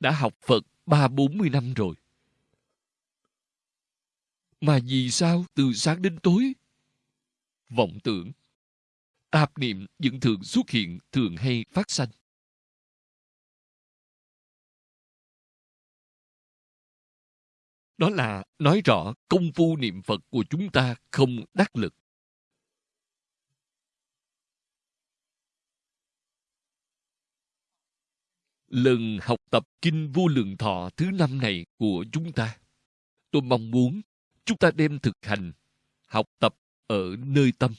đã học Phật ba bốn mươi năm rồi. Mà vì sao từ sáng đến tối? Vọng tưởng, tạp niệm vẫn thường xuất hiện, thường hay phát sanh. Đó là nói rõ công phu niệm Phật của chúng ta không đắc lực. Lần học tập Kinh Vô Lượng Thọ thứ năm này của chúng ta, tôi mong muốn chúng ta đem thực hành, học tập ở nơi tâm.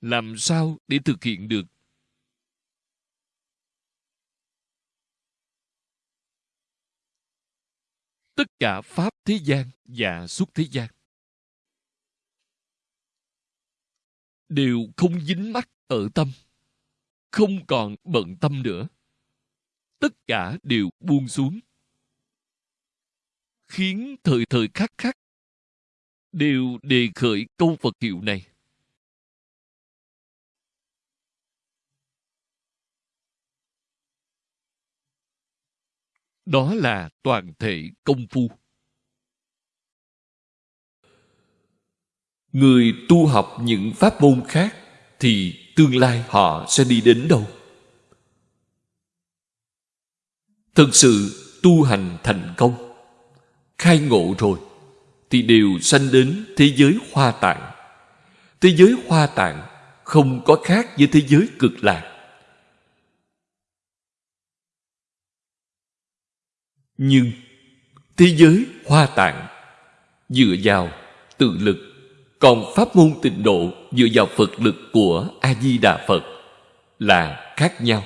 Làm sao để thực hiện được tất cả pháp thế gian và suốt thế gian đều không dính mắc ở tâm không còn bận tâm nữa tất cả đều buông xuống khiến thời thời khắc khắc đều đề khởi câu Phật hiệu này. Đó là toàn thể công phu. Người tu học những pháp môn khác thì tương lai họ sẽ đi đến đâu? Thực sự tu hành thành công, khai ngộ rồi, thì đều sanh đến thế giới hoa tạng. Thế giới hoa tạng không có khác với thế giới cực lạc. Nhưng thế giới hoa tạng dựa vào tự lực còn pháp môn tịnh độ dựa vào Phật lực của A-di-đà Phật là khác nhau.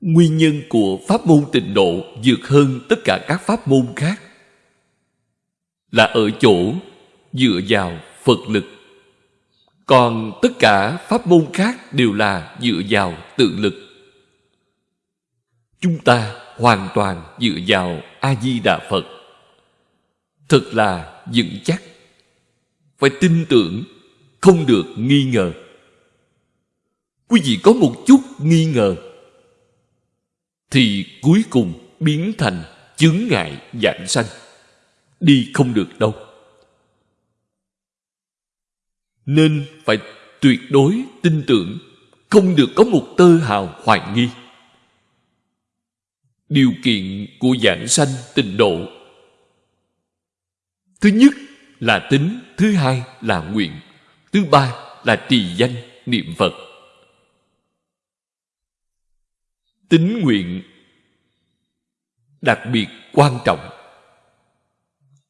Nguyên nhân của pháp môn tịnh độ vượt hơn tất cả các pháp môn khác là ở chỗ dựa vào Phật lực. Còn tất cả pháp môn khác đều là dựa vào tự lực. Chúng ta hoàn toàn dựa vào A-di-đà Phật thật là vững chắc phải tin tưởng, không được nghi ngờ. Quý vị có một chút nghi ngờ, thì cuối cùng biến thành chướng ngại dạng sanh, đi không được đâu. Nên phải tuyệt đối tin tưởng, không được có một tơ hào hoài nghi. Điều kiện của giảng sanh tịnh độ. Thứ nhất là tính, thứ hai là nguyện, thứ ba là trì danh, niệm Phật. Tính nguyện đặc biệt quan trọng.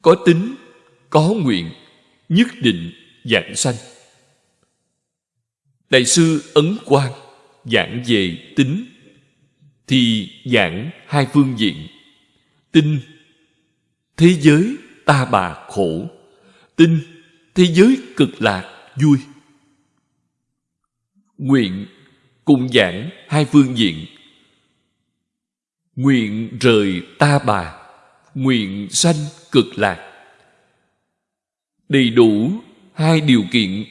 Có tính, có nguyện, nhất định giảng sanh. Đại sư Ấn Quang giảng về tính thì giảng hai phương diện. Tinh, thế giới ta bà khổ tin, thế giới cực lạc, vui. Nguyện cùng giảng hai phương diện. Nguyện rời ta bà, nguyện sanh cực lạc. Đầy đủ hai điều kiện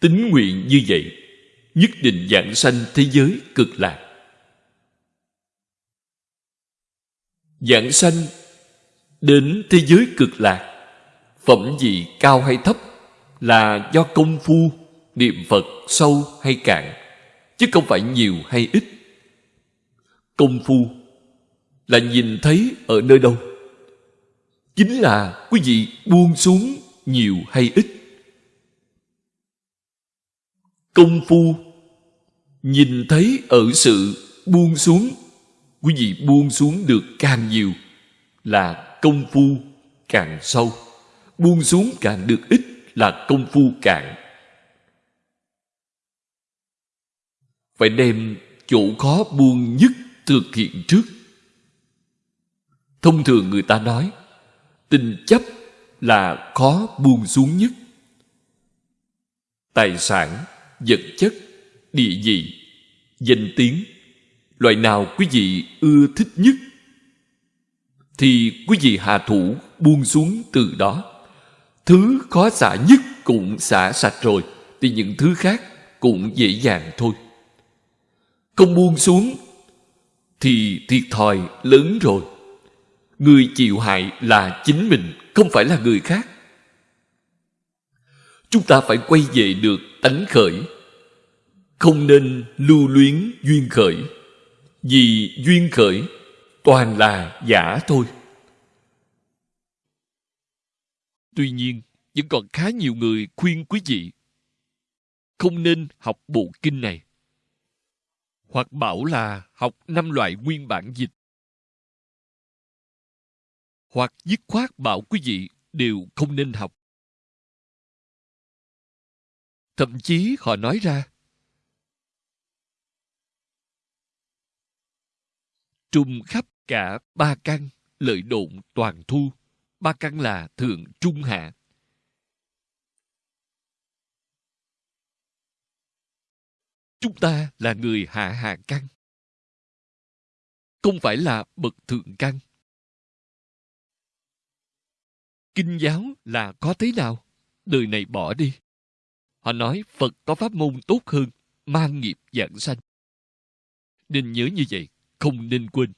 tính nguyện như vậy, nhất định giảng sanh thế giới cực lạc. Giảng sanh Đến thế giới cực lạc. Phẩm vị cao hay thấp Là do công phu, Niệm Phật sâu hay cạn, Chứ không phải nhiều hay ít. Công phu Là nhìn thấy ở nơi đâu, Chính là quý vị buông xuống nhiều hay ít. Công phu Nhìn thấy ở sự buông xuống, Quý vị buông xuống được càng nhiều Là công phu càng sâu buông xuống càng được ít là công phu cạn. Phải đem chỗ khó buông nhất thực hiện trước. Thông thường người ta nói, tình chấp là khó buông xuống nhất. Tài sản, vật chất, địa vị, danh tiếng, loại nào quý vị ưa thích nhất thì quý vị hạ thủ buông xuống từ đó. Thứ khó xả nhất cũng xả sạch rồi, thì những thứ khác cũng dễ dàng thôi. không buông xuống thì thiệt thòi lớn rồi. Người chịu hại là chính mình không phải là người khác. Chúng ta phải quay về được tánh khởi không nên lưu luyến duyên khởi. Vì duyên khởi toàn là giả thôi. Tuy nhiên, vẫn còn khá nhiều người khuyên quý vị không nên học bộ kinh này. Hoặc bảo là học năm loại nguyên bản dịch. Hoặc dứt khoát bảo quý vị đều không nên học. Thậm chí họ nói ra trùng khắp cả ba căn, lợi độn toàn thu ba căn là thượng trung hạ. Chúng ta là người hạ hạ căn không phải là bậc thượng căn kinh giáo là có thế nào? Đời này bỏ đi. Họ nói phật có pháp môn tốt hơn, mang nghiệp giảng sanh. Nên nhớ như vậy, không nên quên.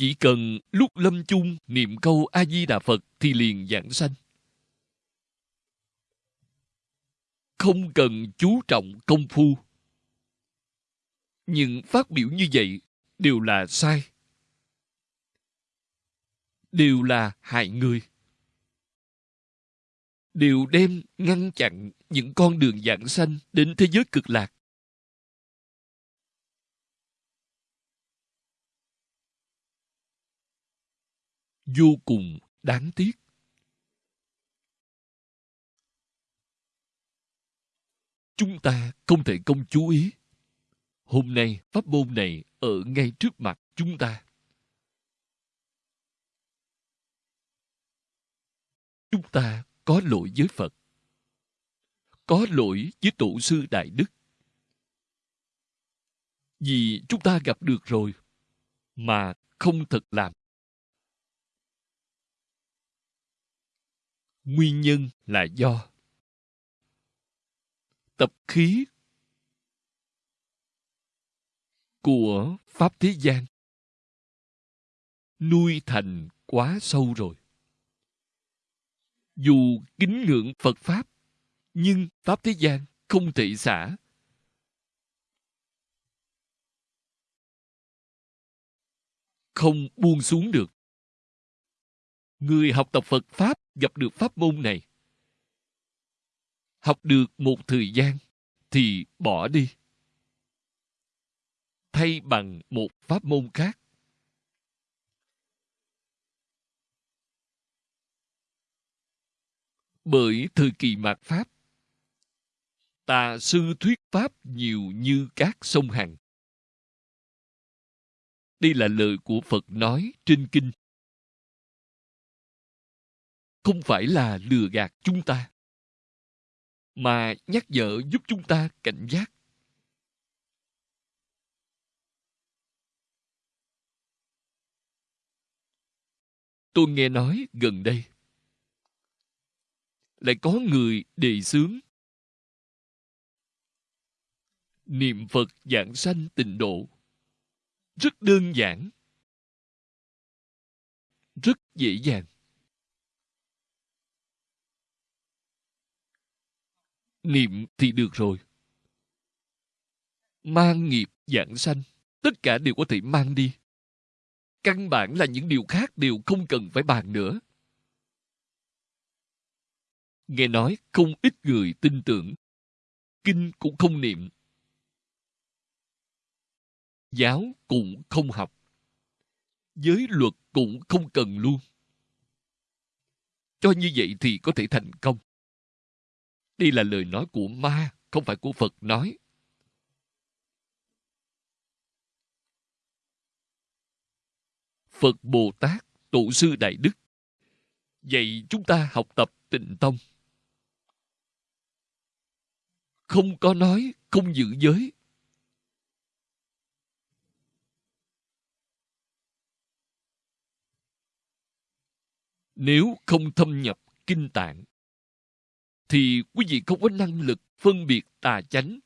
Chỉ cần lúc lâm chung niệm câu a di đà phật thì liền giảng sanh. Không cần chú trọng công phu. Nhưng phát biểu như vậy đều là sai. Đều là hại người. Đều đem ngăn chặn những con đường giảng sanh đến thế giới cực lạc. Vô cùng đáng tiếc. Chúng ta không thể không chú ý. Hôm nay, pháp môn này ở ngay trước mặt chúng ta. Chúng ta có lỗi với phật. Có lỗi với tổ sư đại đức. Vì chúng ta gặp được rồi, mà không thật làm. Nguyên nhân là do tập khí của pháp thế gian nuôi thành quá sâu rồi. Dù kính ngưỡng phật pháp, nhưng pháp thế gian không thể xả. Không buông xuống được người học tập phật pháp gặp được pháp môn này. Học được một thời gian thì bỏ đi. Thay bằng một pháp môn khác. Bởi thời kỳ mạt pháp, tà sư thuyết pháp nhiều như các sông hằng. Đây là lời của phật nói trên kinh không phải là lừa gạt chúng ta, mà nhắc nhở giúp chúng ta cảnh giác. Tôi nghe nói gần đây lại có người đề xướng niệm phật giảng sanh tịnh độ. Rất đơn giản, rất dễ dàng. Niệm thì được rồi. Mang nghiệp dạng sanh, tất cả đều có thể mang đi. Căn bản là những điều khác đều không cần phải bàn nữa. Nghe nói không ít người tin tưởng. Kinh cũng không niệm. Giáo cũng không học. Giới luật cũng không cần luôn. Cho như vậy thì có thể thành công đây là lời nói của ma, không phải của phật nói. Phật bồ tát, tổ sư đại đức. Dạy chúng ta học tập tịnh tông. Không có nói, không giữ giới. Nếu không thâm nhập kinh tạng thì quý vị không có năng lực phân biệt tà chánh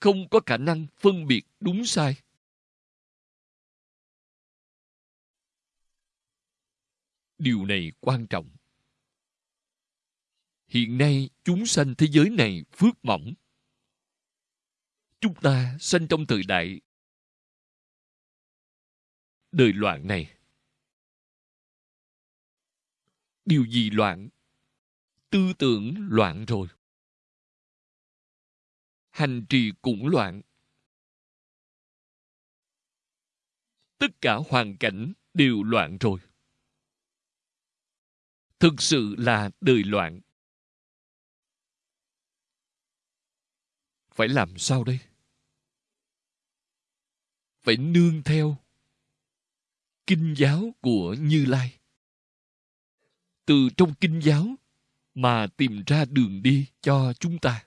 không có khả năng phân biệt đúng sai. Điều này quan trọng. Hiện nay, chúng sanh thế giới này phước mỏng. Chúng ta sanh trong thời đại đời loạn này. Điều gì loạn? Tư tưởng loạn rồi. Hành trì cũng loạn. Tất cả hoàn cảnh đều loạn rồi. Thực sự là đời loạn. Phải làm sao đây? Phải nương theo kinh giáo của Như Lai. Từ trong kinh giáo mà tìm ra đường đi cho chúng ta.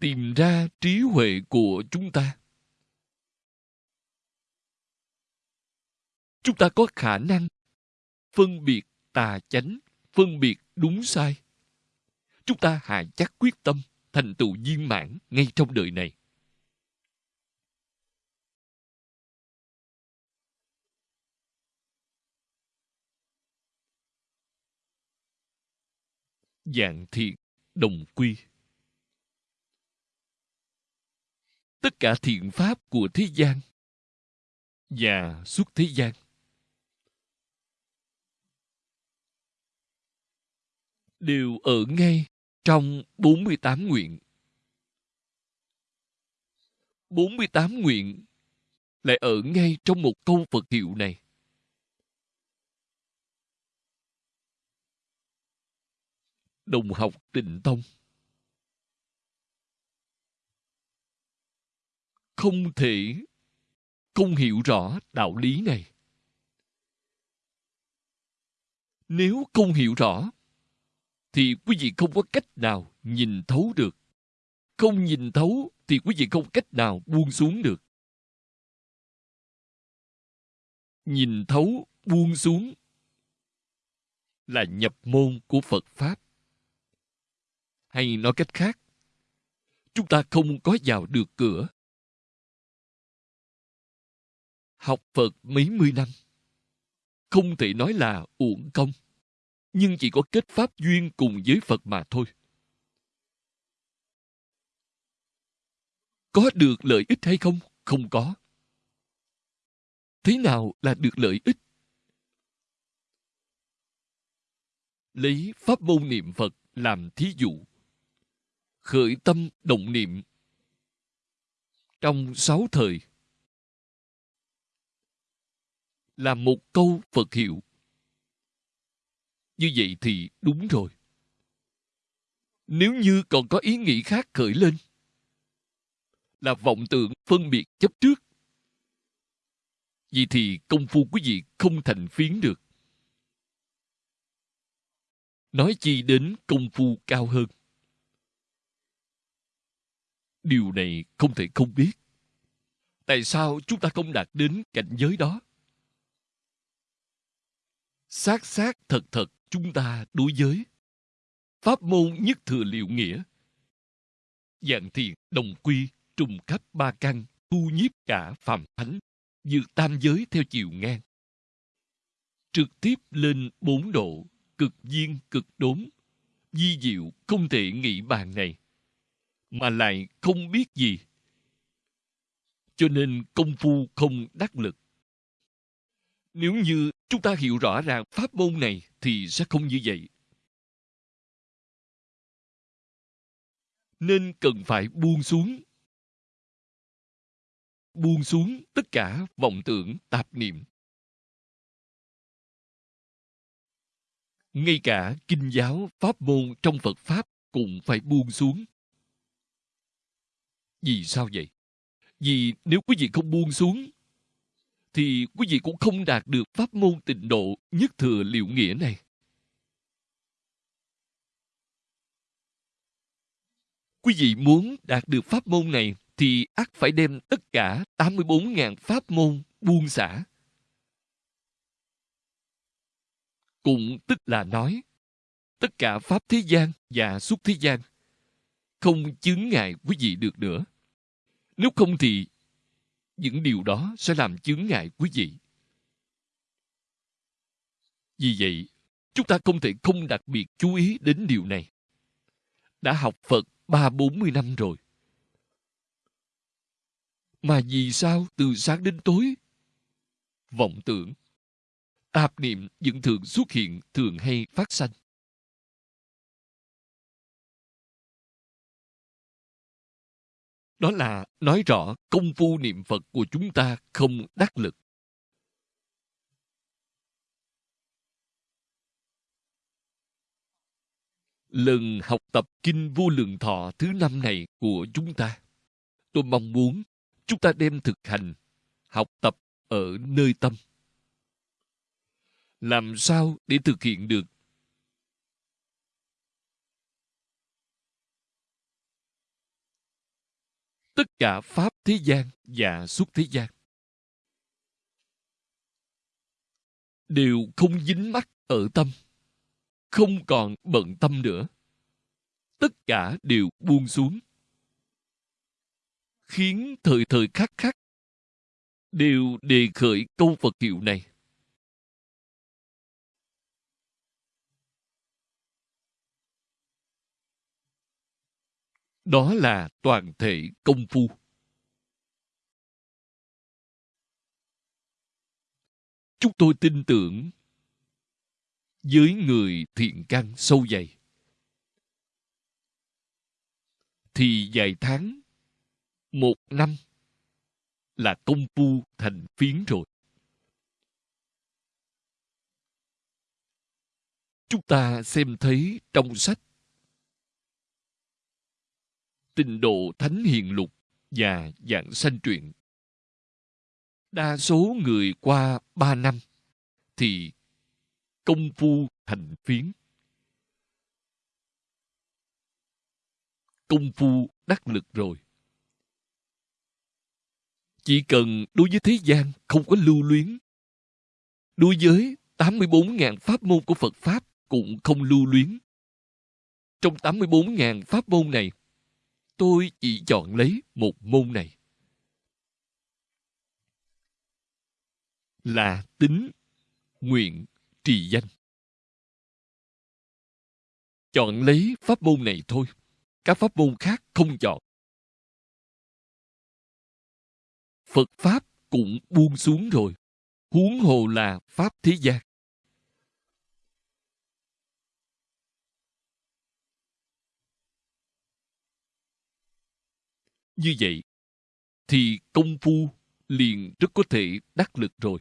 Tìm ra trí huệ của chúng ta. Chúng ta có khả năng phân biệt tà chánh, phân biệt đúng sai. Chúng ta hà chắc quyết tâm thành tựu viên mãn ngay trong đời này. Dạng thiện đồng quy tất cả thiện pháp của thế gian và suốt thế gian đều ở ngay trong 48 nguyện. 48 nguyện lại ở ngay trong một câu Phật hiệu này. Đồng học tịnh tông. Không thể không hiểu rõ đạo lý này. Nếu không hiểu rõ, thì quý vị không có cách nào nhìn thấu được. Không nhìn thấu, thì quý vị không cách nào buông xuống được. Nhìn thấu, buông xuống là nhập môn của phật pháp hay nói cách khác, chúng ta không có vào được cửa. Học Phật mấy mươi năm, không thể nói là uổng công, nhưng chỉ có kết pháp duyên cùng với Phật mà thôi. Có được lợi ích hay không? Không có. Thế nào là được lợi ích? Lấy pháp môn niệm Phật làm thí dụ khởi tâm động niệm trong sáu thời là một câu Phật hiệu. Như vậy thì đúng rồi. Nếu như còn có ý nghĩ khác khởi lên, là vọng tưởng phân biệt chấp trước, vì thì công phu quý vị không thành phiến được. Nói chi đến công phu cao hơn. Điều này không thể không biết. Tại sao chúng ta không đạt đến cảnh giới đó? Xác xác thật thật chúng ta đối với Pháp môn nhất thừa liệu nghĩa Dạng thiền đồng quy trùng khắp ba căn, thu nhiếp cả phàm thánh dự tam giới theo chiều ngang trực tiếp lên bốn độ, cực viên cực đốn di diệu không thể nghĩ bàn này mà lại không biết gì. Cho nên công phu không đắc lực. Nếu như chúng ta hiểu rõ ràng pháp môn này thì sẽ không như vậy. Nên cần phải buông xuống. Buông xuống tất cả vọng tưởng, tạp niệm. Ngay cả kinh giáo, pháp môn trong Phật Pháp cũng phải buông xuống. Vì sao vậy? Vì nếu quý vị không buông xuống, thì quý vị cũng không đạt được pháp môn tịnh độ nhất thừa liệu nghĩa này. Quý vị muốn đạt được pháp môn này thì ắt phải đem tất cả 84.000 pháp môn buông xả. Cũng tức là nói, tất cả pháp thế gian và xuất thế gian không chứng ngại quý vị được nữa. Nếu không thì những điều đó sẽ làm chướng ngại quý vị. Vì vậy, chúng ta không thể không đặc biệt chú ý đến điều này. Đã học Phật ba bốn mươi năm rồi. Mà vì sao từ sáng đến tối? Vọng tưởng, tạp niệm vẫn thường xuất hiện, thường hay phát sanh. Đó là nói rõ công phu niệm Phật của chúng ta không đắc lực. Lần học tập Kinh Vô Lượng Thọ thứ năm này của chúng ta, tôi mong muốn chúng ta đem thực hành, học tập ở nơi tâm. Làm sao để thực hiện được tất cả pháp thế gian và suốt thế gian. Đều không dính mắc ở tâm, không còn bận tâm nữa. Tất cả đều buông xuống. Khiến thời thời khắc khắc, đều đề khởi câu Phật hiệu này. Đó là toàn thể công phu. Chúng tôi tin tưởng với người thiện căn sâu dày thì vài tháng, một năm là công phu thành phiến rồi. Chúng ta xem thấy trong sách Tình độ Thánh Hiền Lục và Dạng Sanh Truyện. Đa số người qua ba năm thì công phu thành phiến. Công phu đắc lực rồi. Chỉ cần đối với thế gian không có lưu luyến. Đối với 84.000 pháp môn của Phật Pháp cũng không lưu luyến. Trong 84.000 pháp môn này, tôi chỉ chọn lấy một môn này. Là tính, nguyện, trì danh. Chọn lấy pháp môn này thôi. Các pháp môn khác không chọn. Phật Pháp cũng buông xuống rồi. Huống hồ là Pháp thế gian. Như vậy, thì công phu liền rất có thể đắc lực rồi.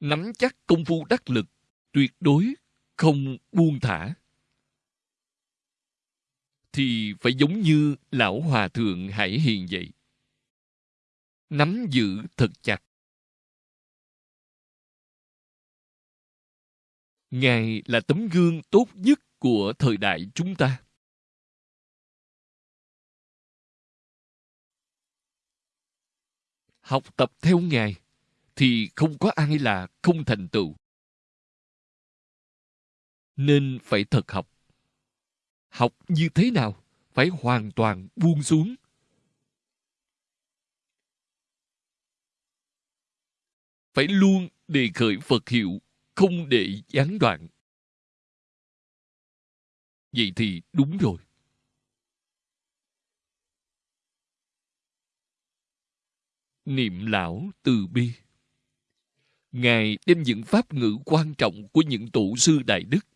Nắm chắc công phu đắc lực, tuyệt đối không buông thả thì phải giống như lão hòa thượng Hải Hiền vậy. Nắm giữ thật chặt. Ngài là tấm gương tốt nhất của thời đại chúng ta. Học tập theo Ngài thì không có ai là không thành tựu. Nên phải thật học học như thế nào phải hoàn toàn buông xuống phải luôn đề khởi phật hiệu, không để gián đoạn vậy thì đúng rồi. Niệm lão từ bi. Ngài đem những pháp ngữ quan trọng của những tổ sư đại đức.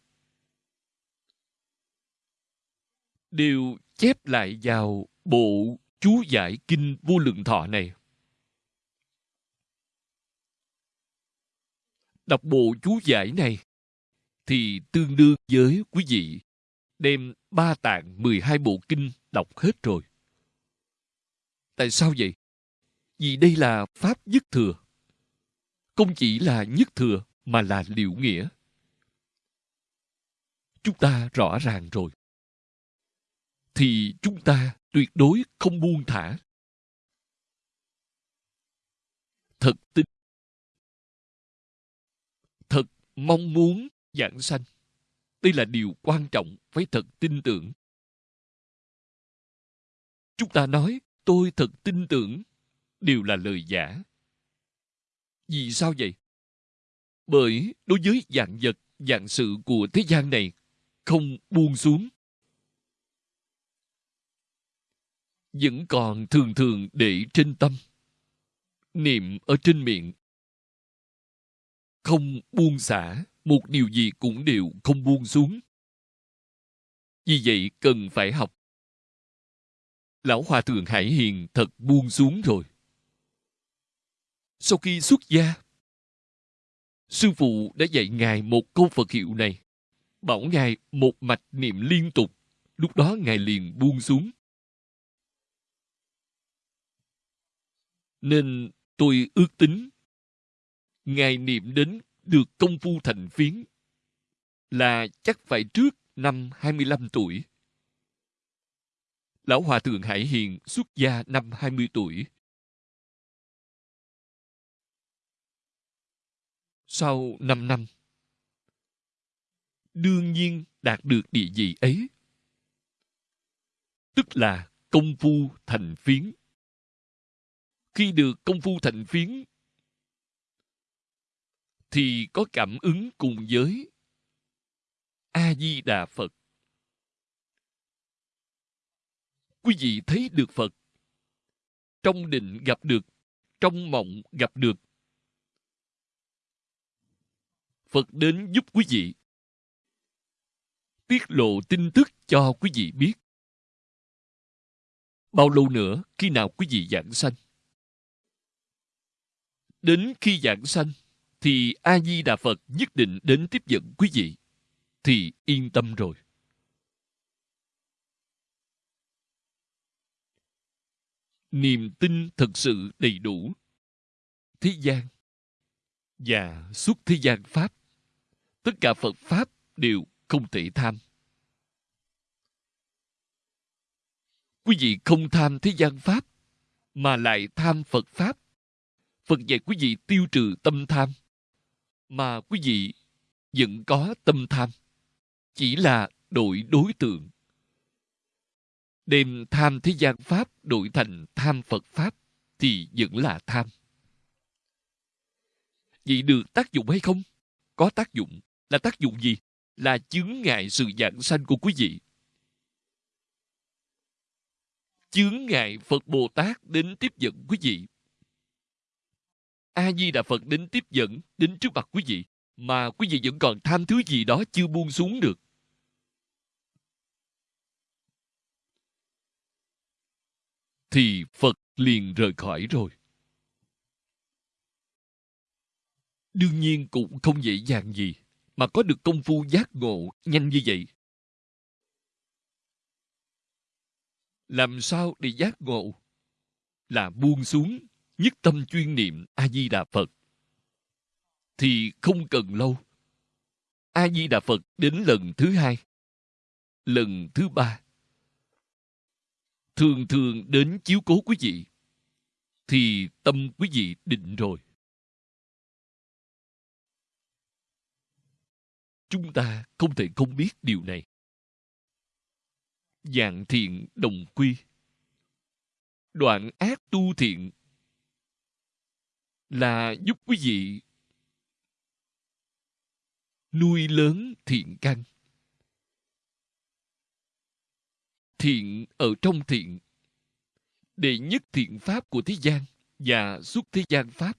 Đều chép lại vào bộ chú giải kinh vô lượng thọ này. Đọc bộ chú giải này thì tương đương với quý vị đem ba tạng 12 bộ kinh đọc hết rồi. Tại sao vậy? Vì đây là pháp nhất thừa. Không chỉ là nhất thừa mà là liệu nghĩa. Chúng ta rõ ràng rồi thì chúng ta tuyệt đối không buông thả. Thật tin thật mong muốn giảng sanh. Đây là điều quan trọng, phải thật tin tưởng. Chúng ta nói, tôi thật tin tưởng, đều là lời giả. Vì sao vậy? Bởi đối với dạng vật, dạng sự của thế gian này, không buông xuống. Vẫn còn thường thường để trên tâm. Niệm ở trên miệng. Không buông xả, một điều gì cũng đều không buông xuống. Vì vậy cần phải học. Lão Hòa Thượng Hải Hiền thật buông xuống rồi. Sau khi xuất gia, Sư phụ đã dạy Ngài một câu Phật hiệu này. Bảo Ngài một mạch niệm liên tục. Lúc đó Ngài liền buông xuống. Nên tôi ước tính Ngài niệm đến được công phu thành phiến là chắc phải trước năm 25 tuổi. Lão Hòa Thượng Hải Hiền xuất gia năm 20 tuổi. Sau 5 năm, đương nhiên đạt được địa vị ấy. Tức là công phu thành phiến. Khi được công phu thành phiến, thì có cảm ứng cùng giới. A-di-đà Phật. Quý vị thấy được Phật. Trong định gặp được, trong mộng gặp được. Phật đến giúp quý vị. Tiết lộ tin tức cho quý vị biết. Bao lâu nữa khi nào quý vị giảng sanh? Đến khi giảng sanh, thì A-di-đà Phật nhất định đến tiếp dẫn quý vị. Thì yên tâm rồi. Niềm tin thật sự đầy đủ. Thế gian và suốt thế gian Pháp, tất cả Phật Pháp đều không thể tham. Quý vị không tham thế gian Pháp, mà lại tham Phật Pháp. Phật dạy quý vị tiêu trừ tâm tham mà quý vị vẫn có tâm tham, chỉ là đổi đối tượng. Đem tham thế gian pháp đổi thành tham phật pháp thì vẫn là tham. Vậy được tác dụng hay không? Có tác dụng. Là tác dụng gì? Là chướng ngại sự giảng sanh của quý vị. Chướng ngại phật bồ tát đến tiếp dẫn quý vị a di đà phật đến tiếp dẫn, đến trước mặt quý vị, mà quý vị vẫn còn tham thứ gì đó chưa buông xuống được. Thì phật liền rời khỏi rồi. Đương nhiên cũng không dễ dàng gì mà có được công phu giác ngộ nhanh như vậy. Làm sao để giác ngộ? Là buông xuống nhất tâm chuyên niệm a di đà phật. Thì không cần lâu. A di đà phật đến lần thứ hai, lần thứ ba. Thường thường đến chiếu cố quý vị, thì tâm quý vị định rồi. Chúng ta không thể không biết điều này. Dạng thiện đồng quy. Đoạn ác tu thiện là giúp quý vị nuôi lớn thiện căn. Thiện ở trong thiện, đệ nhất thiện pháp của thế gian và suốt thế gian pháp.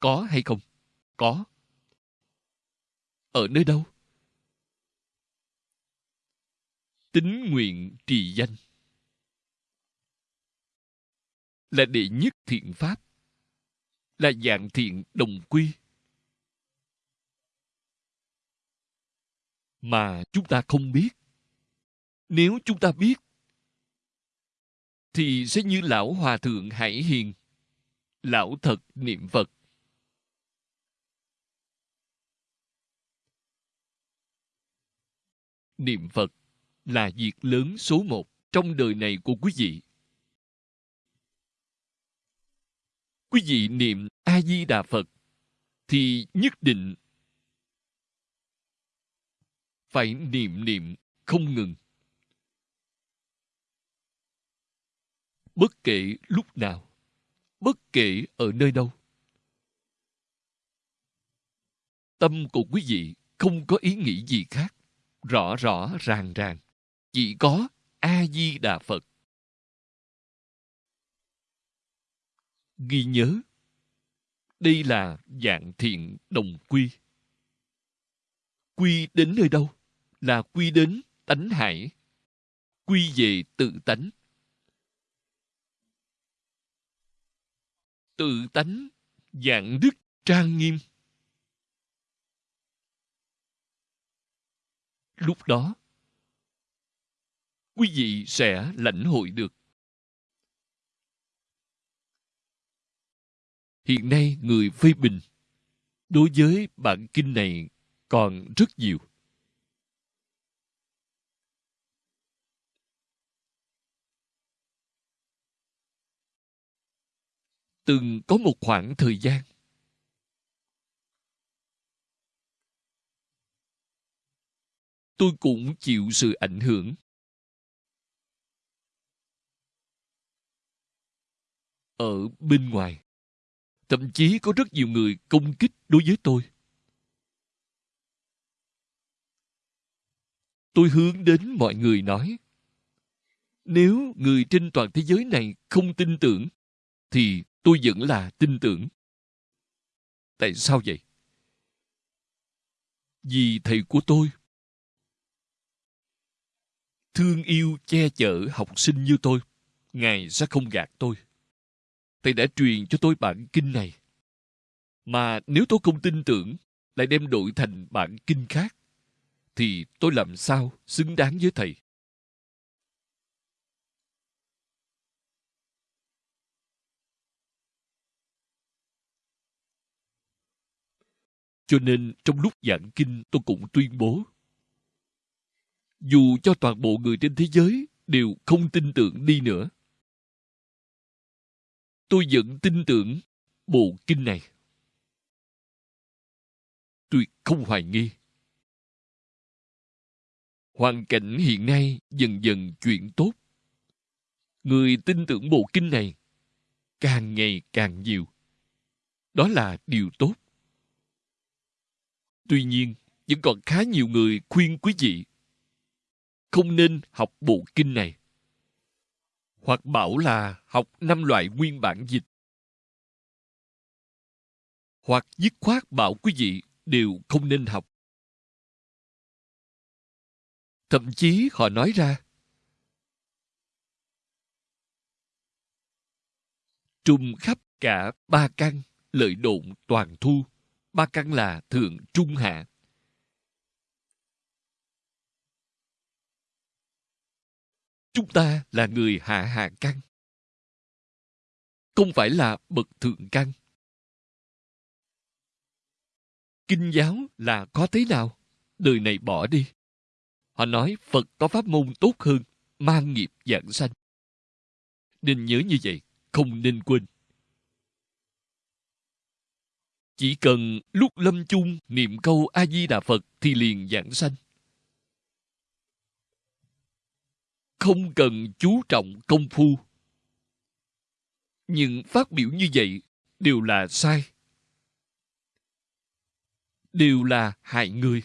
Có hay không? Có. Ở nơi đâu? Tính nguyện trì danh là đệ nhất thiện pháp, là dạng thiện đồng quy. Mà chúng ta không biết. Nếu chúng ta biết, thì sẽ như lão hòa thượng hải hiền, lão thật niệm phật. Niệm phật là việc lớn số một trong đời này của quý vị. Quý vị niệm a di đà phật thì nhất định phải niệm niệm không ngừng. Bất kể lúc nào, bất kể ở nơi đâu, tâm của quý vị không có ý nghĩ gì khác, rõ rõ ràng ràng. Chỉ có a di đà phật. Ghi nhớ. Đây là dạng thiện đồng quy. Quy đến nơi đâu? Là quy đến tánh hải. Quy về tự tánh. Tự tánh, dạng đức trang nghiêm. Lúc đó, quý vị sẽ lãnh hội được. Hiện nay người phê bình đối với bản kinh này còn rất nhiều. Từng có một khoảng thời gian, tôi cũng chịu sự ảnh hưởng. Ở bên ngoài thậm chí có rất nhiều người công kích đối với tôi. Tôi hướng đến mọi người nói, nếu người trên toàn thế giới này không tin tưởng, thì tôi vẫn là tin tưởng. Tại sao vậy? Vì thầy của tôi. Thương yêu che chở học sinh như tôi, ngài sẽ không gạt tôi thầy đã truyền cho tôi bản kinh này. Mà nếu tôi không tin tưởng, lại đem đổi thành bản kinh khác, thì tôi làm sao xứng đáng với thầy? Cho nên trong lúc giảng kinh tôi cũng tuyên bố, dù cho toàn bộ người trên thế giới đều không tin tưởng đi nữa tôi vẫn tin tưởng bộ kinh này. Tôi không hoài nghi. Hoàn cảnh hiện nay dần dần chuyển tốt. Người tin tưởng bộ kinh này càng ngày càng nhiều. Đó là điều tốt. Tuy nhiên, vẫn còn khá nhiều người khuyên quý vị không nên học bộ kinh này hoặc bảo là học năm loại nguyên bản dịch. Hoặc dứt khoát bảo quý vị đều không nên học. Thậm chí họ nói ra trùng khắp cả ba căn, lợi độn toàn thu. Ba căn là thượng, trung, hạ. Chúng ta là người hạ hạ căn không phải là bậc thượng căn kinh giáo là có thế nào? Đời này bỏ đi. Họ nói phật có pháp môn tốt hơn, mang nghiệp giảng sanh. Nên nhớ như vậy, không nên quên. Chỉ cần lúc lâm chung niệm câu a di đà phật thì liền giảng sanh. Không cần chú trọng công phu. Nhưng phát biểu như vậy đều là sai. Đều là hại người.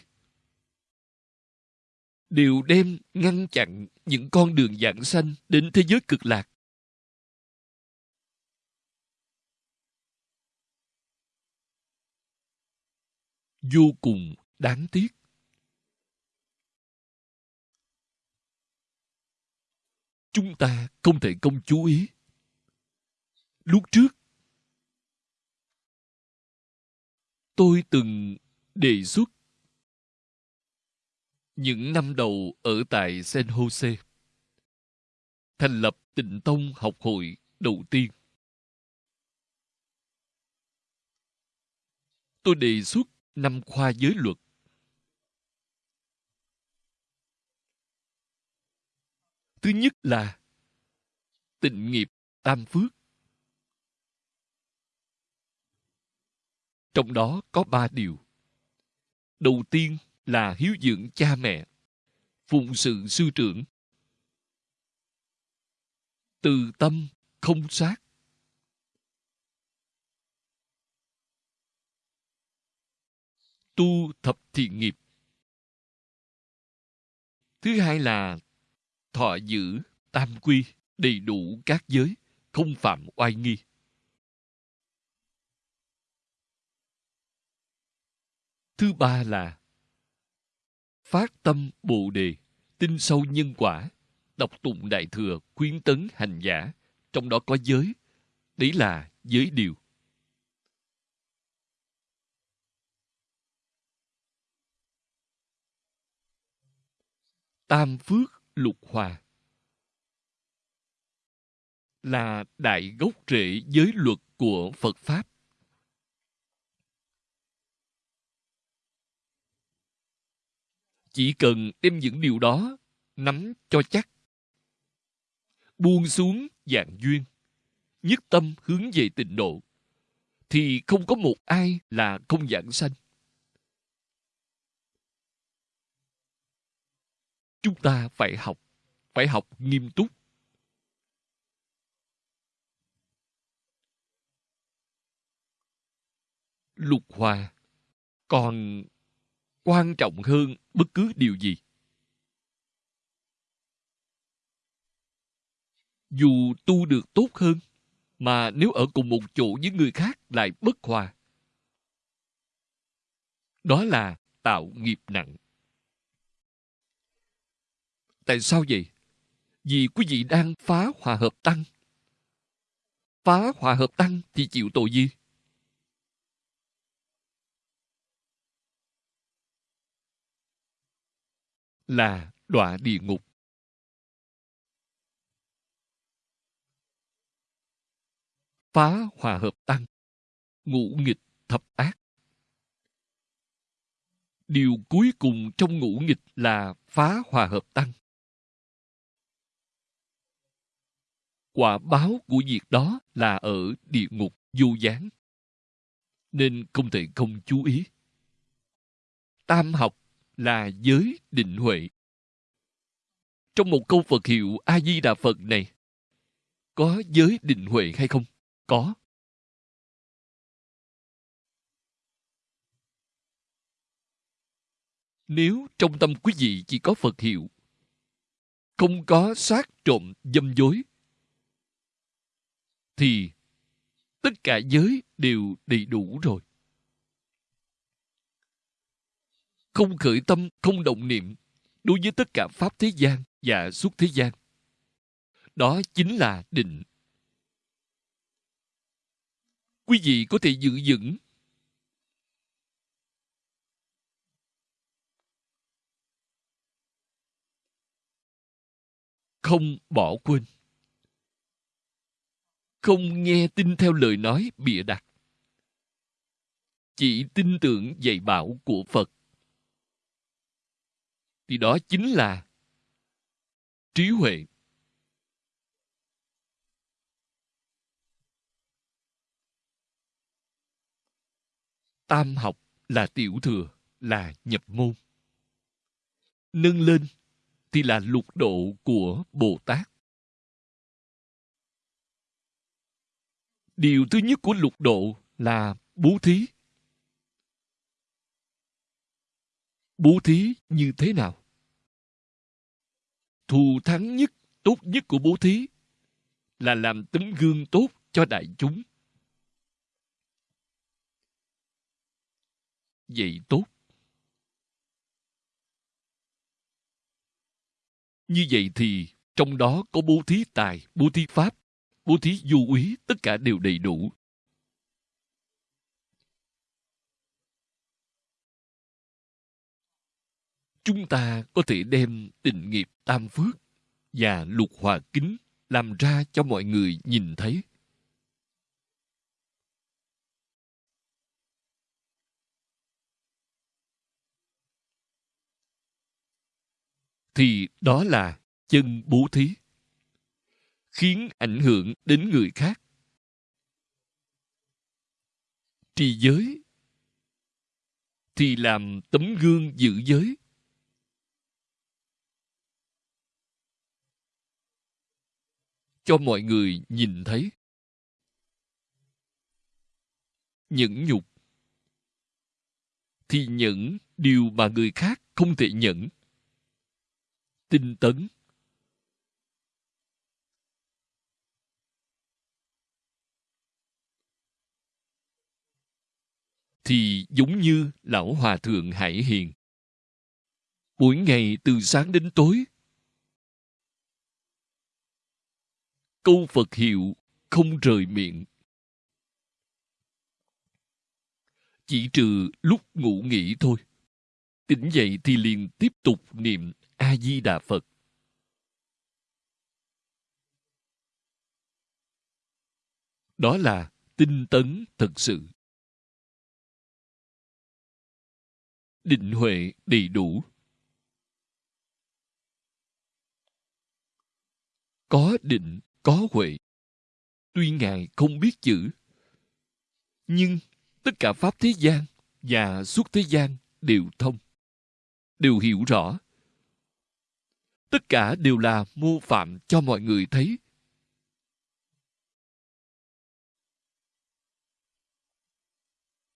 Đều đem ngăn chặn những con đường dạng sanh đến thế giới cực lạc. Vô cùng đáng tiếc. Chúng ta không thể không chú ý. Lúc trước, tôi từng đề xuất những năm đầu ở tại San Jose, thành lập tịnh tông học hội đầu tiên. Tôi đề xuất năm khoa giới luật. Thứ nhất là tịnh nghiệp, tam phước. trong đó có ba điều. Đầu tiên là hiếu dưỡng cha mẹ, phụng sự sư trưởng. Từ tâm không sát. Tu thập thiện nghiệp. Thứ hai là thọ giữ tam quy đầy đủ các giới, không phạm oai nghi. Thứ ba là phát tâm bồ đề, tin sâu nhân quả, đọc tụng đại thừa khuyến tấn hành giả, trong đó có giới. Đấy là giới điều. Tam phước lục hòa là đại gốc rễ giới luật của phật pháp. Chỉ cần đem những điều đó nắm cho chắc, buông xuống dạng duyên, nhất tâm hướng về tịnh độ, thì không có một ai là không giảng sanh. Chúng ta phải học phải học nghiêm túc. Lục hòa, còn quan trọng hơn bất cứ điều gì? Dù tu được tốt hơn, mà nếu ở cùng một chỗ với người khác lại bất hòa. Đó là tạo nghiệp nặng tại sao vậy? Vì quý vị đang phá hòa hợp tăng. Phá hòa hợp tăng thì chịu tội gì? Là đọa địa ngục. Phá hòa hợp tăng. Ngũ nghịch thập ác. Điều cuối cùng trong ngũ nghịch là phá hòa hợp tăng. Quả báo của việc đó là ở địa ngục vô gián. Nên không thể không chú ý. Tam học là giới định huệ. Trong một câu phật hiệu a di đà phật này, có giới định huệ hay không? Có. Nếu trong tâm quý vị chỉ có phật hiệu, không có sát trộm dâm dối thì tất cả giới đều đầy đủ rồi. Không khởi tâm, không động niệm đối với tất cả pháp thế gian và suốt thế gian. Đó chính là định. Quý vị có thể giữ vững. Không bỏ quên không nghe tin theo lời nói bịa đặt. Chỉ tin tưởng dạy bảo của phật. Thì đó chính là trí huệ. Tam học là tiểu thừa, là nhập môn. Nâng lên thì là lục độ của bồ tát. Điều thứ nhất của lục độ là bố thí. Bố thí như thế nào? Thù thắng nhất, tốt nhất của bố thí là làm tấm gương tốt cho đại chúng. Vậy tốt. Như vậy thì trong đó có bố thí tài, bố thí pháp bố thí du úy, tất cả đều đầy đủ. Chúng ta có thể đem tình nghiệp tam phước và lục hòa kính làm ra cho mọi người nhìn thấy. Thì đó là chân bố thí khiến ảnh hưởng đến người khác. Trì giới. Thì làm tấm gương giữ giới. Cho mọi người nhìn thấy. Nhẫn nhục. Thì nhẫn điều mà người khác không thể nhẫn. Tinh tấn. Thì giống như lão hòa thượng hải hiền. Mỗi ngày từ sáng đến tối, câu phật hiệu không rời miệng. Chỉ trừ lúc ngủ nghỉ thôi. Tỉnh dậy thì liền tiếp tục niệm a di đà phật. Đó là tinh tấn thật sự. Định huệ đầy đủ. Có định, có huệ. Tuy ngài không biết chữ, nhưng tất cả pháp thế gian và suốt thế gian đều thông, đều hiểu rõ. Tất cả đều là mô phạm cho mọi người thấy.